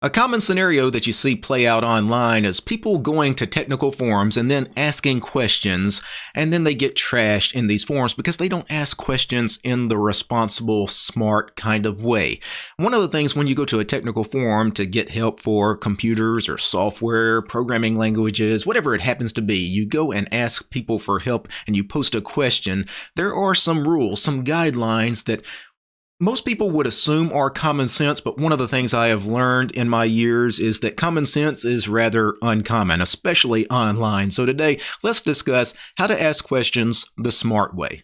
A common scenario that you see play out online is people going to technical forums and then asking questions, and then they get trashed in these forums because they don't ask questions in the responsible, smart kind of way. One of the things when you go to a technical forum to get help for computers or software, programming languages, whatever it happens to be, you go and ask people for help and you post a question. There are some rules, some guidelines that most people would assume are common sense, but one of the things I have learned in my years is that common sense is rather uncommon, especially online. So today, let's discuss how to ask questions the smart way.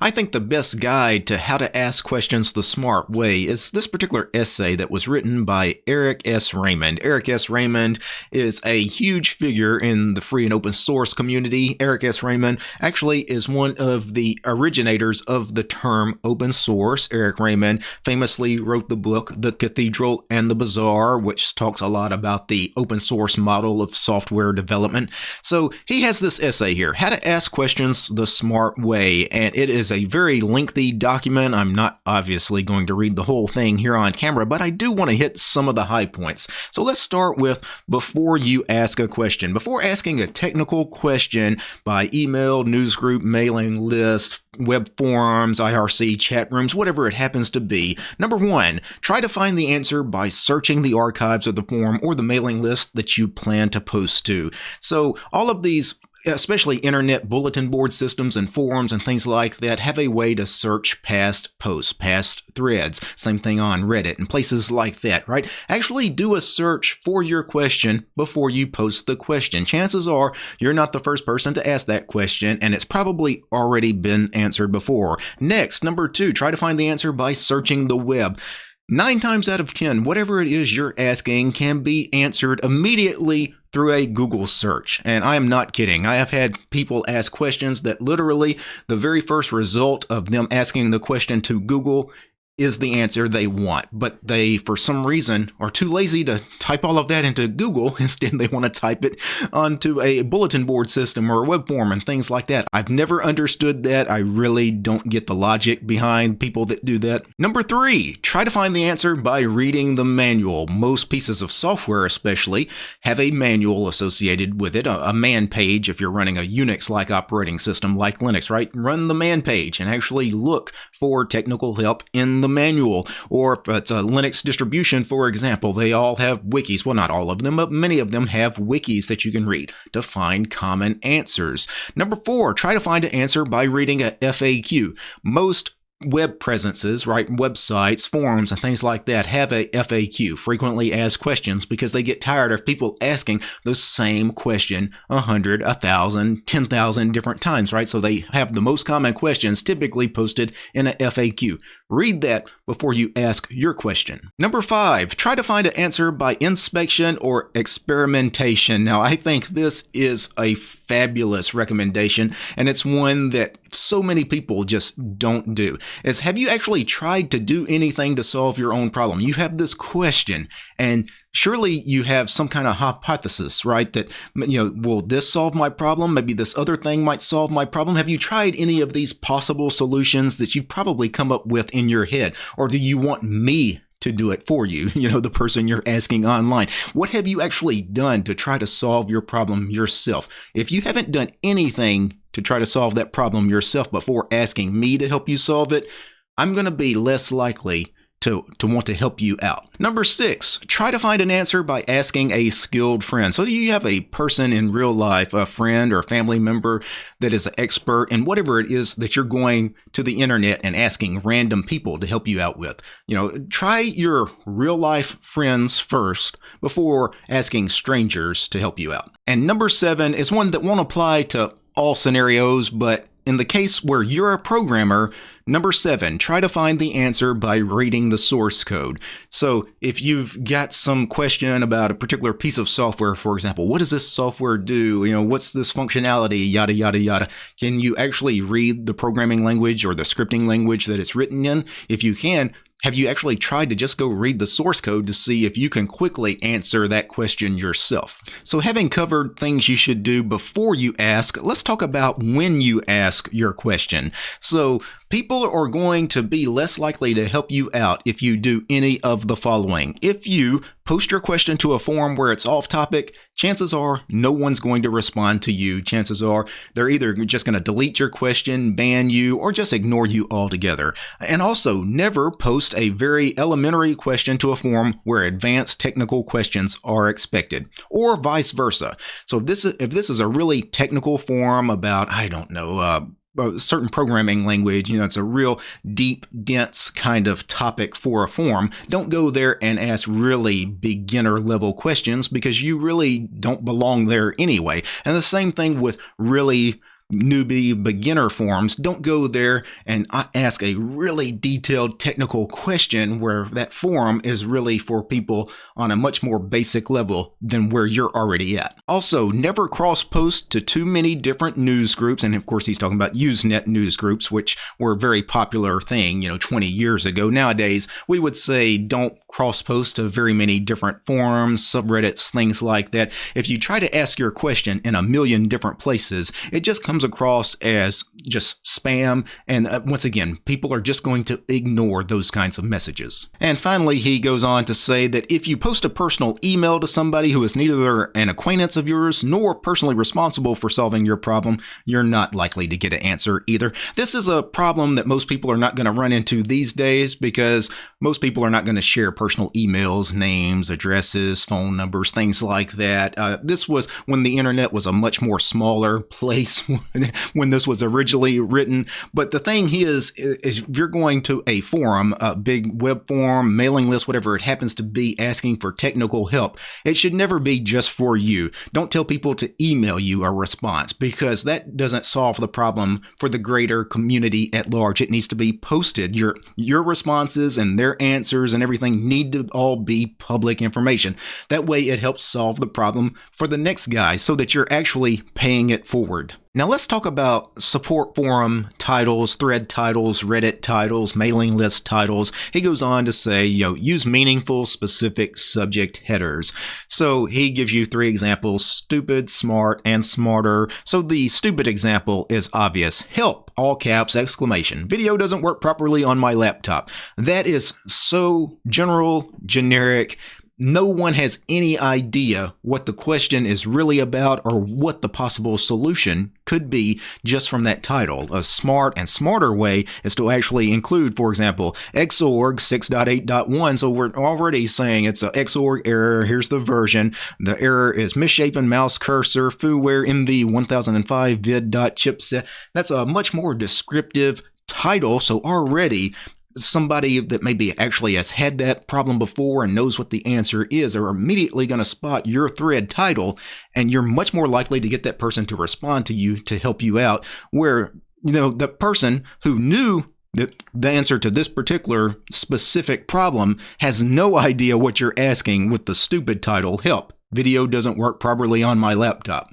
I think the best guide to how to ask questions the smart way is this particular essay that was written by Eric S. Raymond. Eric S. Raymond is a huge figure in the free and open source community. Eric S. Raymond actually is one of the originators of the term open source. Eric Raymond famously wrote the book The Cathedral and the Bazaar, which talks a lot about the open source model of software development. So he has this essay here, How to Ask Questions the Smart Way, and it is a very lengthy document. I'm not obviously going to read the whole thing here on camera, but I do want to hit some of the high points. So let's start with before you ask a question. Before asking a technical question by email, newsgroup, mailing list, web forums, IRC, chat rooms, whatever it happens to be. Number one, try to find the answer by searching the archives of the forum or the mailing list that you plan to post to. So all of these especially internet bulletin board systems and forums and things like that have a way to search past posts, past threads. Same thing on Reddit and places like that, right? Actually do a search for your question before you post the question. Chances are you're not the first person to ask that question and it's probably already been answered before. Next, number two, try to find the answer by searching the web. Nine times out of 10, whatever it is you're asking can be answered immediately through a Google search. And I am not kidding. I have had people ask questions that literally the very first result of them asking the question to Google is the answer they want, but they, for some reason, are too lazy to type all of that into Google. Instead, they want to type it onto a bulletin board system or a web form and things like that. I've never understood that. I really don't get the logic behind people that do that. Number three, try to find the answer by reading the manual. Most pieces of software, especially, have a manual associated with it, a, man page if you're running a Unix like operating system like Linux, right? Run the man page and actually look for technical help in the manual. Or if it's a Linux distribution, for example, they all have wikis. Well, not all of them, but many of them have wikis that you can read to find common answers. Number four, try to find an answer by reading a FAQ. Most web presences, right, websites, forums, and things like that have a FAQ, frequently asked questions, because they get tired of people asking the same question a hundred, a thousand, ten thousand different times, right? So they have the most common questions typically posted in a FAQ. Read that before you ask your question. Number five, try to find an answer by inspection or experimentation. Now, I think this is a fabulous recommendation, and it's one that so many people just don't do. Is have you actually tried to do anything to solve your own problem? You have this question, and surely you have some kind of hypothesis, right? That, you know, will this solve my problem? Maybe this other thing might solve my problem. Have you tried any of these possible solutions that you've probably come up with in your head? Or do you want me to do it for you, you know, the person you're asking online. What have you actually done to try to solve your problem yourself? If you haven't done anything to try to solve that problem yourself before asking me to help you solve it, I'm going to be less likely to, to want to help you out. Number six, try to find an answer by asking a skilled friend. So you have a person in real life, a friend or a family member that is an expert in whatever it is that you're going to the internet and asking random people to help you out with. You know, try your real life friends first before asking strangers to help you out. And number seven is one that won't apply to all scenarios, but in the case where you're a programmer, number seven, try to find the answer by reading the source code. So if you've got some question about a particular piece of software, for example, what does this software do? You know, what's this functionality? Yada, yada, yada. Can you actually read the programming language or the scripting language that it's written in? If you can, have you actually tried to just go read the source code to see if you can quickly answer that question yourself? So having covered things you should do before you ask, let's talk about when you ask your question. So people are going to be less likely to help you out if you do any of the following. If you post your question to a forum where it's off topic, chances are no one's going to respond to you. Chances are they're either just going to delete your question, ban you, or just ignore you altogether. And also, never post a very elementary question to a forum where advanced technical questions are expected, or vice versa. So if this is, if this is a really technical forum about, I don't know, uh, a certain programming language, you know, it's a real deep, dense kind of topic for a forum. Don't go there and ask really beginner level questions because you really don't belong there anyway. And the same thing with really newbie beginner forums, don't go there and uh, ask a really detailed technical question where that forum is really for people on a much more basic level than where you're already at. Also, never cross post to too many different news groups. And of course, he's talking about Usenet news groups, which were a very popular thing, you know, 20 years ago. Nowadays, we would say don't cross post to very many different forums, subreddits, things like that. If you try to ask your question in a million different places, it just comes comes across as just spam. And uh, once again, people are just going to ignore those kinds of messages. And finally, he goes on to say that if you post a personal email to somebody who is neither an acquaintance of yours nor personally responsible for solving your problem, you're not likely to get an answer either. This is a problem that most people are not going to run into these days because most people are not going to share personal emails, names, addresses, phone numbers, things like that. Uh, this was when the internet was a much more smaller place when this was originally written. But the thing is, is if you're going to a forum, a big web forum, mailing list, whatever it happens to be, asking for technical help, it should never be just for you. Don't tell people to email you a response because that doesn't solve the problem for the greater community at large. It needs to be posted. Your your responses and their answers and everything need to all be public information. That way, it helps solve the problem for the next guy so that you're actually paying it forward. Now let's talk about support forum titles, thread titles, Reddit titles, mailing list titles. He goes on to say, you know, use meaningful specific subject headers. So he gives you three examples, stupid, smart, and smarter. So the stupid example is obvious. Help, all caps, exclamation. Video doesn't work properly on my laptop. That is so general, generic, no one has any idea what the question is really about or what the possible solution could be just from that title. A smart and smarter way is to actually include, for example, Xorg 6.8.1. So we're already saying it's a Xorg error. Here's the version. The error is misshapen mouse cursor, FooWare MV 1005 vid.chipset. That's a much more descriptive title. So already somebody that maybe actually has had that problem before and knows what the answer is are immediately going to spot your thread title and you're much more likely to get that person to respond to you to help you out where you know the person who knew that the answer to this particular specific problem has no idea what you're asking with the stupid title help video doesn't work properly on my laptop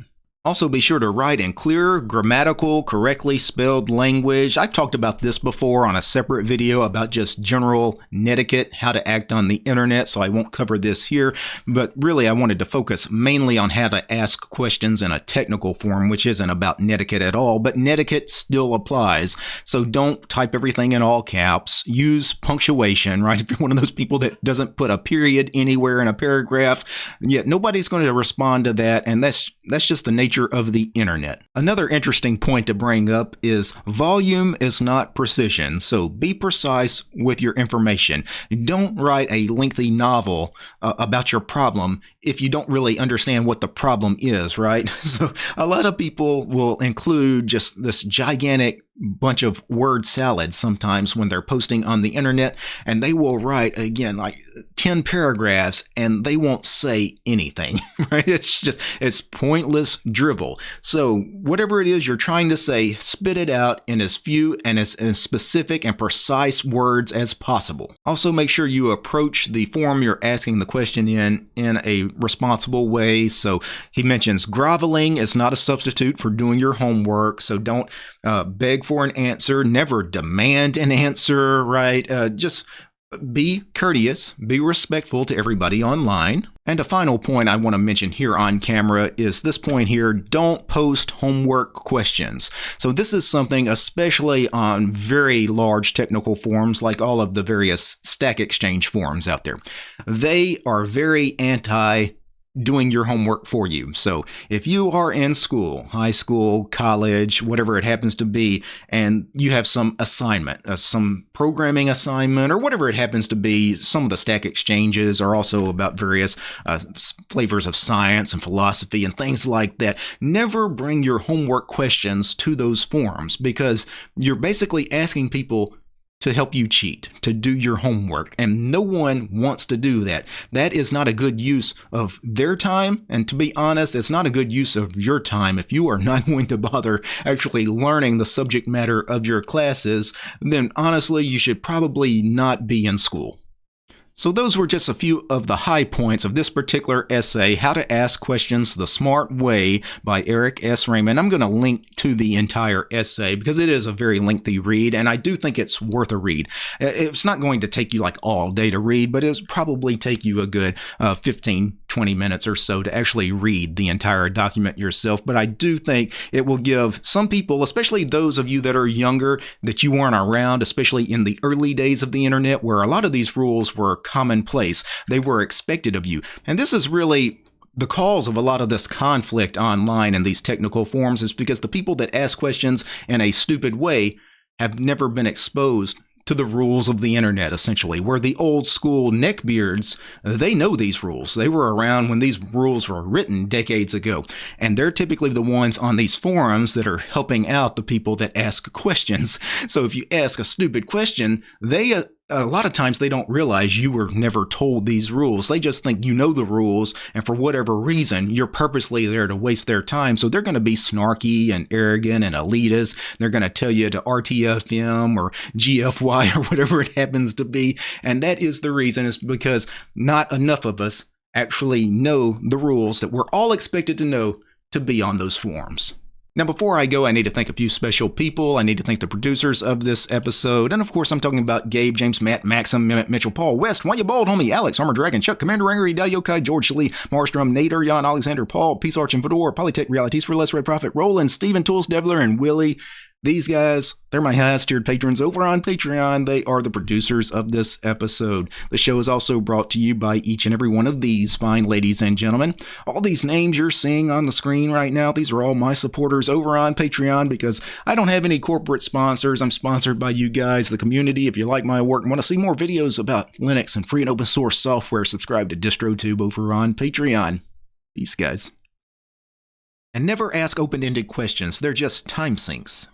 also, be sure to write in clear, grammatical, correctly spelled language. I've talked about this before on a separate video about just general netiquette, how to act on the internet, so I won't cover this here. But really, I wanted to focus mainly on how to ask questions in a technical form, which isn't about netiquette at all, but netiquette still applies. So don't type everything in all caps. Use punctuation, right? If you're one of those people that doesn't put a period anywhere in a paragraph, yet nobody's going to respond to that, and that's that's just the nature nature of the internet. Another interesting point to bring up is volume is not precision, so be precise with your information. Don't write a lengthy novel uh, about your problem if you don't really understand what the problem is, right? So a lot of people will include just this gigantic bunch of word salad sometimes when they're posting on the internet and they will write again like 10 paragraphs and they won't say anything right? It's just it's pointless drivel. So whatever it is you're trying to say spit it out in as few and as, as specific and precise words as possible. Also make sure you approach the form you're asking the question in in a responsible way. So he mentions groveling is not a substitute for doing your homework so don't uh, beg for an answer, never demand an answer, right? Uh, just be courteous, be respectful to everybody online. And a final point I want to mention here on camera is this point here don't post homework questions. So, this is something, especially on very large technical forums like all of the various Stack Exchange forums out there. They are very anti doing your homework for you. So if you are in school, high school, college, whatever it happens to be, and you have some assignment, uh, some programming assignment, or whatever it happens to be, some of the stack exchanges are also about various uh, flavors of science and philosophy and things like that. Never bring your homework questions to those forums because you're basically asking people to help you cheat, to do your homework. And no one wants to do that. That is not a good use of their time. And to be honest, it's not a good use of your time. If you are not going to bother actually learning the subject matter of your classes, then honestly, you should probably not be in school. So those were just a few of the high points of this particular essay, How to Ask Questions the Smart Way by Eric S. Raymond. I'm going to link to the entire essay because it is a very lengthy read, and I do think it's worth a read. It's not going to take you like all day to read, but it'll probably take you a good uh, 15, 20 minutes or so to actually read the entire document yourself. But I do think it will give some people, especially those of you that are younger, that you weren't around, especially in the early days of the internet, where a lot of these rules were commonplace. They were expected of you. And this is really the cause of a lot of this conflict online in these technical forums is because the people that ask questions in a stupid way have never been exposed to the rules of the internet, essentially. Where the old school neckbeards, they know these rules. They were around when these rules were written decades ago. And they're typically the ones on these forums that are helping out the people that ask questions. So if you ask a stupid question, they uh, a lot of times they don't realize you were never told these rules. They just think you know the rules, and for whatever reason, you're purposely there to waste their time. So they're going to be snarky and arrogant and elitist. They're going to tell you to RTFM or GFY or whatever it happens to be. And that is the reason, is because not enough of us actually know the rules that we're all expected to know to be on those forums. Now, before I go, I need to thank a few special people. I need to thank the producers of this episode. And of course, I'm talking about Gabe, James, Matt, Maxim, Mitchell, Paul, West, Why You Bald, Homie, Alex, Armor Dragon, Chuck, Commander Angry, Yokai, George Lee, Marstrom, Nader, Jan, Alexander, Paul, Peace Arch and Fedor, Polytech Realities for Less Red Profit, Roland, Steven, Tools, Devler, and Willie. These guys, they're my highest tiered patrons over on Patreon. They are the producers of this episode. The show is also brought to you by each and every one of these fine ladies and gentlemen. All these names you're seeing on the screen right now, these are all my supporters over on Patreon because I don't have any corporate sponsors. I'm sponsored by you guys, the community. If you like my work and want to see more videos about Linux and free and open source software, subscribe to DistroTube over on Patreon. Peace, guys. And never ask open ended questions, they're just time sinks.